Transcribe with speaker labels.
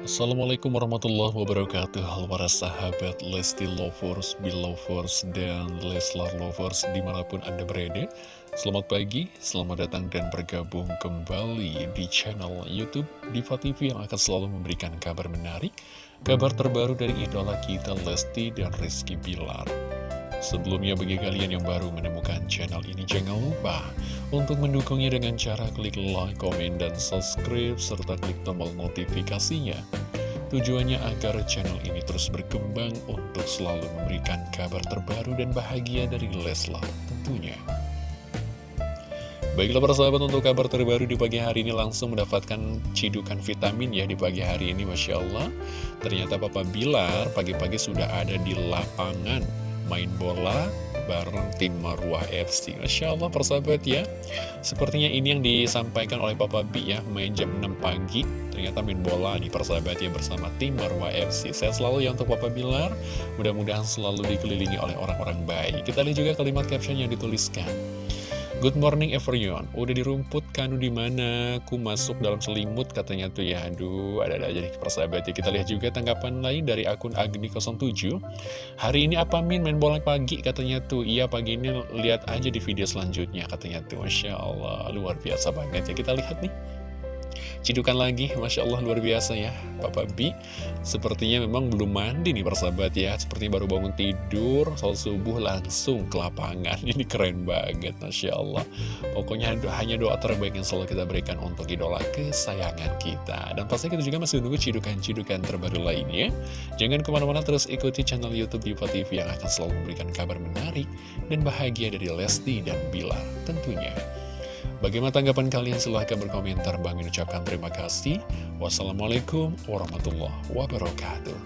Speaker 1: Assalamualaikum warahmatullahi wabarakatuh. Halo para sahabat Lesti Lovers, Belovers, dan Leslar Lovers di mana pun anda berada. Selamat pagi, selamat datang dan bergabung kembali di channel Youtube Diva TV yang akan selalu memberikan kabar menarik Kabar terbaru dari idola kita Lesti dan Rizky Bilar Sebelumnya bagi kalian yang baru menemukan channel ini jangan lupa untuk mendukungnya dengan cara klik like, komen, dan subscribe serta klik tombol notifikasinya. Tujuannya agar channel ini terus berkembang untuk selalu memberikan kabar terbaru dan bahagia dari Leslar tentunya. Baiklah para sahabat untuk kabar terbaru di pagi hari ini langsung mendapatkan cidukan vitamin ya di pagi hari ini Masya Allah Ternyata Papa Bilar pagi-pagi sudah ada di lapangan main bola bareng tim Marwah FC Masya Allah persahabat ya. Sepertinya ini yang disampaikan oleh Papa B ya Main jam 6 pagi. Ternyata main bola nih persahabat ya bersama tim Marwah FC Saya selalu ya untuk Papa Bilar. Mudah-mudahan selalu dikelilingi oleh orang-orang baik. Kita lihat juga kalimat caption yang dituliskan Good morning everyone. Udah di rumput kanu di mana? Ku masuk dalam selimut katanya tuh ya. Aduh ada-ada aja nih persahabat ya. Kita lihat juga tanggapan lain dari akun Agni07 Hari ini apa Min? Main bola pagi katanya tuh. Iya pagi ini lihat aja di video selanjutnya katanya tuh. Masya Allah luar biasa banget ya. Kita lihat nih Cidukan lagi, Masya Allah luar biasa ya. Papa B Sepertinya memang belum mandi nih persahabat ya. Sepertinya baru bangun tidur Soal subuh langsung ke lapangan. Ini keren banget Masya Allah. Pokoknya hanya doa terbaik yang selalu kita berikan Untuk idola kesayangan kita. Dan pasti kita juga masih menunggu cidukan-cidukan terbaru lainnya. Jangan ke mana-mana terus ikuti channel Youtube Diva TV Yang akan selalu memberikan kabar menarik Dan bahagia dari Lesti dan Bilar Bagaimana tanggapan kalian? Silahkan berkomentar. Bang ucapkan terima kasih. Wassalamualaikum warahmatullahi wabarakatuh.